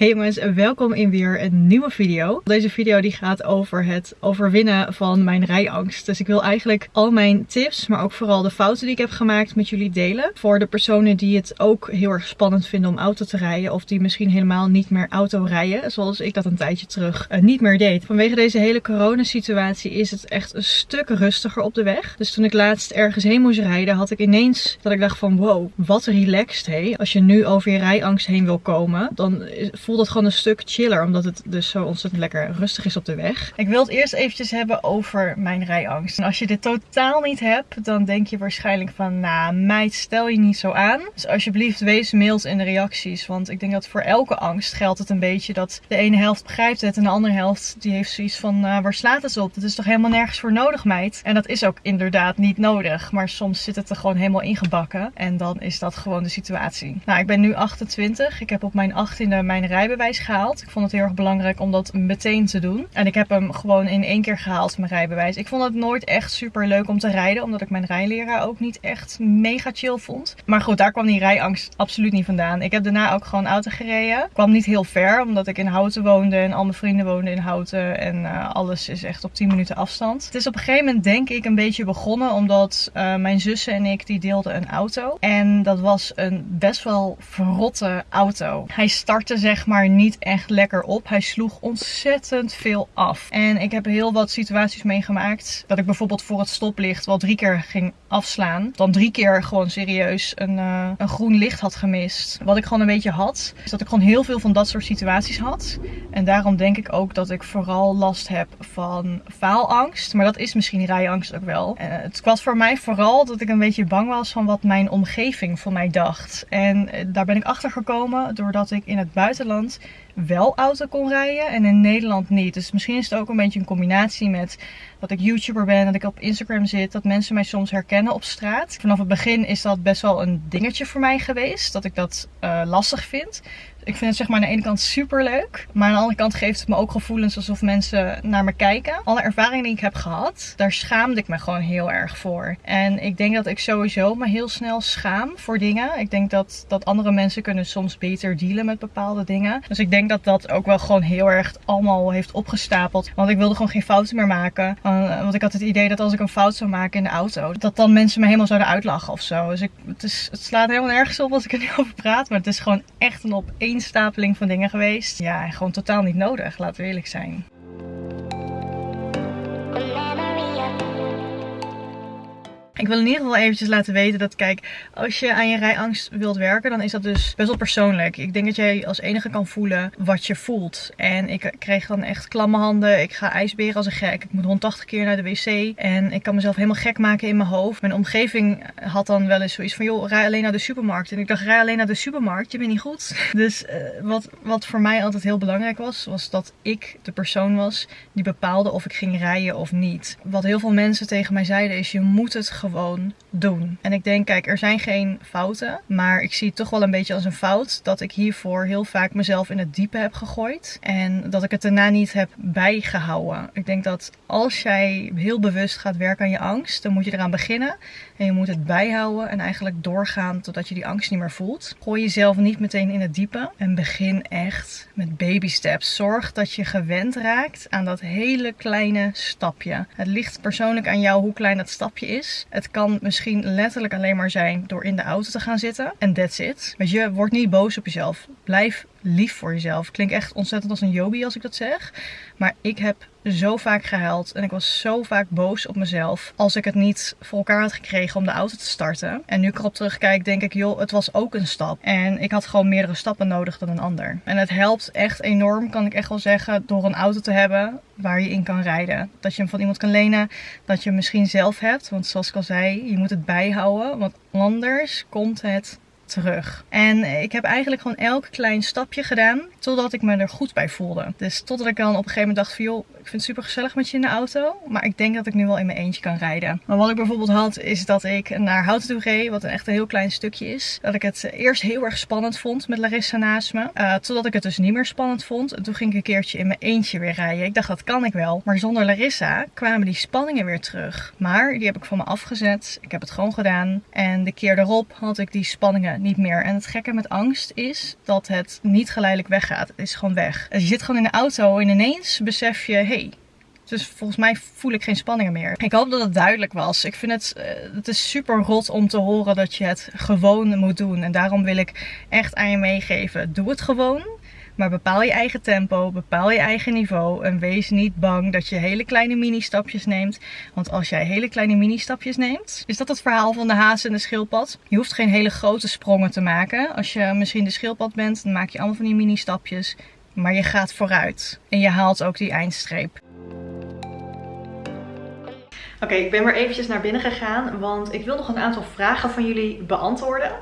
Hey jongens, welkom in weer een nieuwe video. Deze video die gaat over het overwinnen van mijn rijangst. Dus ik wil eigenlijk al mijn tips, maar ook vooral de fouten die ik heb gemaakt met jullie delen. Voor de personen die het ook heel erg spannend vinden om auto te rijden. Of die misschien helemaal niet meer auto rijden. Zoals ik dat een tijdje terug uh, niet meer deed. Vanwege deze hele coronasituatie is het echt een stuk rustiger op de weg. Dus toen ik laatst ergens heen moest rijden had ik ineens dat ik dacht van wow, wat relaxed hé. Als je nu over je rijangst heen wil komen, dan voelt het gewoon een stuk chiller. Omdat het dus zo ontzettend lekker rustig is op de weg. Ik wil het eerst eventjes hebben over mijn rijangst. En als je dit totaal niet hebt, dan denk je waarschijnlijk van... Nou, meid, stel je niet zo aan. Dus alsjeblieft, wees mild in de reacties. Want ik denk dat voor elke angst geldt het een beetje dat de ene helft begrijpt het... en de andere helft die heeft zoiets van, uh, waar slaat het op? Dat is toch helemaal nergens voor nodig, meid? En dat is ook inderdaad niet nodig. Maar soms zit het er gewoon helemaal ingebakken. En dan is dat gewoon de situatie. Nou, ik ben nu 28. Ik heb op mijn 18e mijn rijbewijs gehaald. Ik vond het heel erg belangrijk om dat meteen te doen. En ik heb hem gewoon in één keer gehaald, mijn rijbewijs. Ik vond het nooit echt super leuk om te rijden. Omdat ik mijn rijleraar ook niet echt mega chill vond. Maar goed, daar kwam die rijangst absoluut niet vandaan. Ik heb daarna ook gewoon auto gereden. Kwam niet heel ver, omdat ik in Houten woonde. En al mijn vrienden woonden in Houten. En uh, alles is echt op 10 minuten afstand. Het is op een gegeven moment denk ik een beetje begonnen. Omdat uh, mijn zussen en ik, die deelden een auto. En dat was een best wel verrotte auto. Hij startte zeg maar niet echt lekker op. Hij sloeg ontzettend veel af. En ik heb heel wat situaties meegemaakt. Dat ik bijvoorbeeld voor het stoplicht wel drie keer ging afslaan. Dan drie keer gewoon serieus een, uh, een groen licht had gemist. Wat ik gewoon een beetje had. Is dat ik gewoon heel veel van dat soort situaties had. En daarom denk ik ook dat ik vooral last heb van faalangst. Maar dat is misschien rijangst ook wel. Uh, het was voor mij vooral dat ik een beetje bang was van wat mijn omgeving van mij dacht. En uh, daar ben ik achter gekomen doordat ik in het buitenland Nederlands wel auto kon rijden en in Nederland niet. Dus misschien is het ook een beetje een combinatie met dat ik YouTuber ben, dat ik op Instagram zit, dat mensen mij soms herkennen op straat. Vanaf het begin is dat best wel een dingetje voor mij geweest, dat ik dat uh, lastig vind. Ik vind het zeg maar aan de ene kant super leuk. Maar aan de andere kant geeft het me ook gevoelens alsof mensen naar me kijken. Alle ervaringen die ik heb gehad, daar schaamde ik me gewoon heel erg voor. En ik denk dat ik sowieso me heel snel schaam voor dingen. Ik denk dat, dat andere mensen kunnen soms beter dealen met bepaalde dingen. Dus ik denk dat dat ook wel gewoon heel erg allemaal heeft opgestapeld. Want ik wilde gewoon geen fouten meer maken. Want ik had het idee dat als ik een fout zou maken in de auto, dat dan mensen me helemaal zouden uitlachen of zo. Dus ik, het, is, het slaat helemaal nergens op als ik er nu over praat. Maar het is gewoon echt een op stapeling van dingen geweest. Ja, gewoon totaal niet nodig, laten we eerlijk zijn. Ik wil in ieder geval eventjes laten weten dat, kijk, als je aan je rijangst wilt werken, dan is dat dus best wel persoonlijk. Ik denk dat jij als enige kan voelen wat je voelt. En ik kreeg dan echt klamme handen. Ik ga ijsberen als een gek. Ik moet 180 keer naar de wc. En ik kan mezelf helemaal gek maken in mijn hoofd. Mijn omgeving had dan wel eens zoiets van, joh, rij alleen naar de supermarkt. En ik dacht, rij alleen naar de supermarkt, je bent niet goed. Dus uh, wat, wat voor mij altijd heel belangrijk was, was dat ik de persoon was die bepaalde of ik ging rijden of niet. Wat heel veel mensen tegen mij zeiden is, je moet het gewoon gewoon doen. En ik denk, kijk, er zijn geen fouten. Maar ik zie het toch wel een beetje als een fout dat ik hiervoor heel vaak mezelf in het diepe heb gegooid. En dat ik het daarna niet heb bijgehouden. Ik denk dat als jij heel bewust gaat werken aan je angst, dan moet je eraan beginnen. En je moet het bijhouden en eigenlijk doorgaan totdat je die angst niet meer voelt. Gooi jezelf niet meteen in het diepe. En begin echt met baby steps. Zorg dat je gewend raakt aan dat hele kleine stapje. Het ligt persoonlijk aan jou hoe klein dat stapje is. Het kan misschien letterlijk alleen maar zijn door in de auto te gaan zitten. En that's it. Weet je, word niet boos op jezelf. Blijf lief voor jezelf. Klinkt echt ontzettend als een Jobi als ik dat zeg. Maar ik heb zo vaak gehuild en ik was zo vaak boos op mezelf als ik het niet voor elkaar had gekregen om de auto te starten. En nu ik erop terugkijk denk ik, joh, het was ook een stap. En ik had gewoon meerdere stappen nodig dan een ander. En het helpt echt enorm, kan ik echt wel zeggen, door een auto te hebben waar je in kan rijden. Dat je hem van iemand kan lenen, dat je hem misschien zelf hebt. Want zoals ik al zei, je moet het bijhouden, want anders komt het terug. En ik heb eigenlijk gewoon elk klein stapje gedaan totdat ik me er goed bij voelde. Dus totdat ik dan op een gegeven moment dacht van joh, vind het super gezellig met je in de auto. Maar ik denk dat ik nu wel in mijn eentje kan rijden. Maar wat ik bijvoorbeeld had is dat ik naar Houten toe reed, wat een echt een heel klein stukje is. Dat ik het eerst heel erg spannend vond met Larissa naast me. Uh, totdat ik het dus niet meer spannend vond. En toen ging ik een keertje in mijn eentje weer rijden. Ik dacht dat kan ik wel. Maar zonder Larissa kwamen die spanningen weer terug. Maar die heb ik van me afgezet. Ik heb het gewoon gedaan. En de keer erop had ik die spanningen niet meer. En het gekke met angst is dat het niet geleidelijk weggaat. Het is gewoon weg. Dus je zit gewoon in de auto en ineens besef je, hey, dus volgens mij voel ik geen spanningen meer. Ik hoop dat het duidelijk was. Ik vind het, uh, het is super rot om te horen dat je het gewoon moet doen. En daarom wil ik echt aan je meegeven. Doe het gewoon. Maar bepaal je eigen tempo, bepaal je eigen niveau en wees niet bang dat je hele kleine mini-stapjes neemt. Want als jij hele kleine mini-stapjes neemt, is dat het verhaal van de haas en de schildpad. Je hoeft geen hele grote sprongen te maken. Als je misschien de schildpad bent, dan maak je allemaal van die mini-stapjes. Maar je gaat vooruit en je haalt ook die eindstreep. Oké, ik ben weer eventjes naar binnen gegaan, want ik wil nog een aantal vragen van jullie beantwoorden.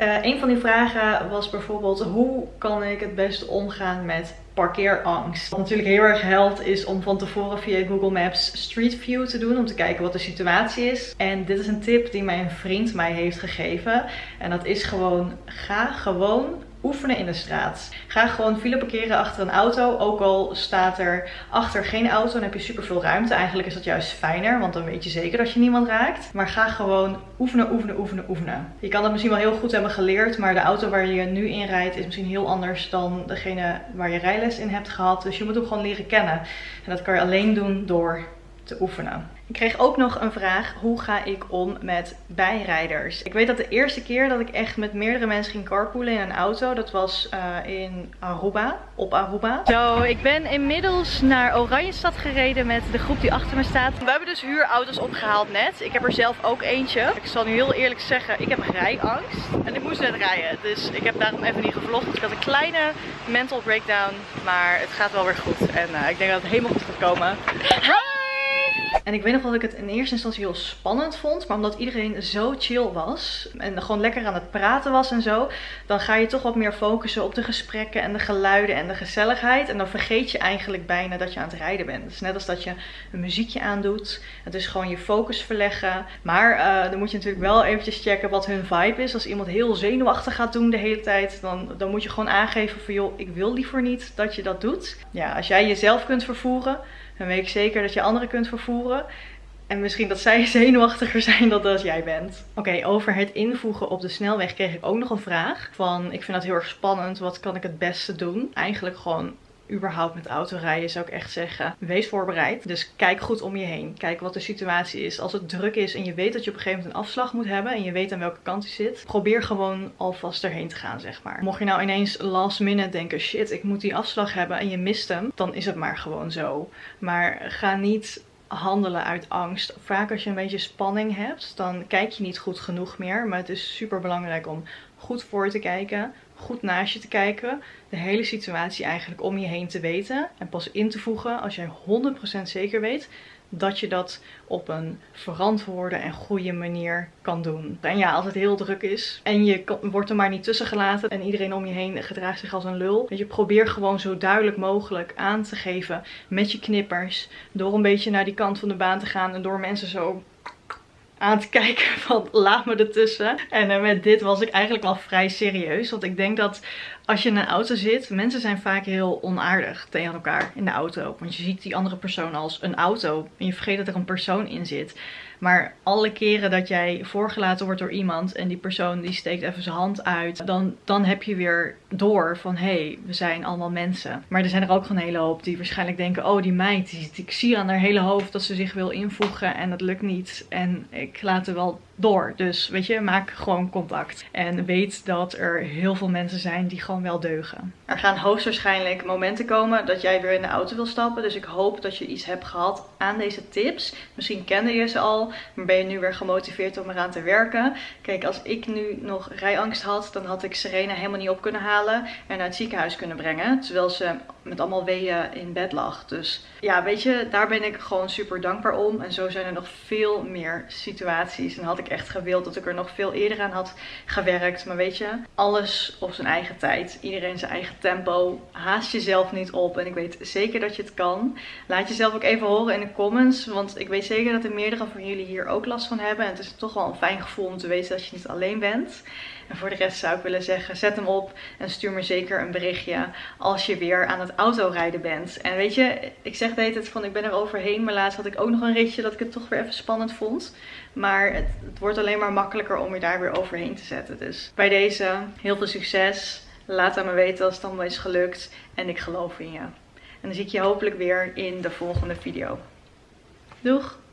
Uh, een van die vragen was bijvoorbeeld, hoe kan ik het beste omgaan met parkeerangst? Wat natuurlijk heel erg helpt is om van tevoren via Google Maps Street View te doen, om te kijken wat de situatie is. En dit is een tip die mijn vriend mij heeft gegeven. En dat is gewoon, ga gewoon oefenen in de straat. Ga gewoon file parkeren achter een auto. Ook al staat er achter geen auto, dan heb je super veel ruimte. Eigenlijk is dat juist fijner, want dan weet je zeker dat je niemand raakt. Maar ga gewoon oefenen, oefenen, oefenen, oefenen. Je kan het misschien wel heel goed hebben geleerd, maar de auto waar je nu in rijdt is misschien heel anders dan degene waar je rijles in hebt gehad. Dus je moet hem gewoon leren kennen. En dat kan je alleen doen door te oefenen. Ik kreeg ook nog een vraag, hoe ga ik om met bijrijders? Ik weet dat de eerste keer dat ik echt met meerdere mensen ging carpoolen in een auto, dat was uh, in Aruba, op Aruba. Zo, ik ben inmiddels naar Oranjestad gereden met de groep die achter me staat. We hebben dus huurauto's opgehaald net. Ik heb er zelf ook eentje. Ik zal nu heel eerlijk zeggen, ik heb rijangst. En ik moest net rijden, dus ik heb daarom even niet gevlogd. ik had een kleine mental breakdown, maar het gaat wel weer goed. En uh, ik denk dat het helemaal goed gaat komen. En ik weet nog dat ik het in eerste instantie heel spannend vond. Maar omdat iedereen zo chill was. En gewoon lekker aan het praten was en zo. Dan ga je toch wat meer focussen op de gesprekken en de geluiden en de gezelligheid. En dan vergeet je eigenlijk bijna dat je aan het rijden bent. Dus net als dat je een muziekje aandoet. Het is gewoon je focus verleggen. Maar uh, dan moet je natuurlijk wel eventjes checken wat hun vibe is. Als iemand heel zenuwachtig gaat doen de hele tijd. Dan, dan moet je gewoon aangeven van joh, ik wil liever niet dat je dat doet. Ja, als jij jezelf kunt vervoeren dan weet ik zeker dat je anderen kunt vervoeren. En misschien dat zij zenuwachtiger zijn dan als jij bent. Oké, over het invoegen op de snelweg kreeg ik ook nog een vraag. Van, ik vind dat heel erg spannend. Wat kan ik het beste doen? Eigenlijk gewoon überhaupt met autorijden zou ik echt zeggen, wees voorbereid. Dus kijk goed om je heen. Kijk wat de situatie is. Als het druk is en je weet dat je op een gegeven moment een afslag moet hebben en je weet aan welke kant je zit, probeer gewoon alvast erheen te gaan, zeg maar. Mocht je nou ineens last minute denken, shit, ik moet die afslag hebben en je mist hem, dan is het maar gewoon zo. Maar ga niet handelen uit angst. Vaak als je een beetje spanning hebt, dan kijk je niet goed genoeg meer. Maar het is super belangrijk om goed voor te kijken, goed naast je te kijken. De hele situatie eigenlijk om je heen te weten. En pas in te voegen als jij 100% zeker weet dat je dat op een verantwoorde en goede manier kan doen. En ja, als het heel druk is en je wordt er maar niet tussen gelaten en iedereen om je heen gedraagt zich als een lul. Dat je probeer gewoon zo duidelijk mogelijk aan te geven met je knippers. Door een beetje naar die kant van de baan te gaan en door mensen zo aan te kijken van laat me ertussen. En uh, met dit was ik eigenlijk wel vrij serieus. Want ik denk dat als je in een auto zit, mensen zijn vaak heel onaardig tegen elkaar in de auto. Want je ziet die andere persoon als een auto en je vergeet dat er een persoon in zit. Maar alle keren dat jij voorgelaten wordt door iemand en die persoon die steekt even zijn hand uit, dan, dan heb je weer door van hé, hey, we zijn allemaal mensen. Maar er zijn er ook gewoon een hele hoop die waarschijnlijk denken, oh die meid, die, ik zie aan haar hele hoofd dat ze zich wil invoegen en dat lukt niet. En ik laat er wel door. Dus weet je, maak gewoon contact. En weet dat er heel veel mensen zijn die wel deugen. Er gaan hoogstwaarschijnlijk momenten komen dat jij weer in de auto wil stappen. Dus ik hoop dat je iets hebt gehad aan deze tips. Misschien kende je ze al, maar ben je nu weer gemotiveerd om eraan te werken. Kijk, als ik nu nog rijangst had, dan had ik Serena helemaal niet op kunnen halen en naar het ziekenhuis kunnen brengen. Terwijl ze met allemaal weeën in bed lag. Dus ja, weet je, daar ben ik gewoon super dankbaar om. En zo zijn er nog veel meer situaties. En had ik echt gewild dat ik er nog veel eerder aan had gewerkt. Maar weet je, alles op zijn eigen tijd. Iedereen zijn eigen tempo. Haast jezelf niet op. En ik weet zeker dat je het kan. Laat jezelf ook even horen in de comments. Want ik weet zeker dat er meerdere van jullie hier ook last van hebben. En het is toch wel een fijn gevoel om te weten dat je niet alleen bent. En voor de rest zou ik willen zeggen, zet hem op en stuur me zeker een berichtje als je weer aan het autorijden bent. En weet je, ik zeg de hele van ik ben er overheen, maar laatst had ik ook nog een ritje dat ik het toch weer even spannend vond. Maar het, het wordt alleen maar makkelijker om je daar weer overheen te zetten. Dus bij deze heel veel succes. Laat aan me weten als het allemaal is gelukt. En ik geloof in je. En dan zie ik je hopelijk weer in de volgende video. Doeg!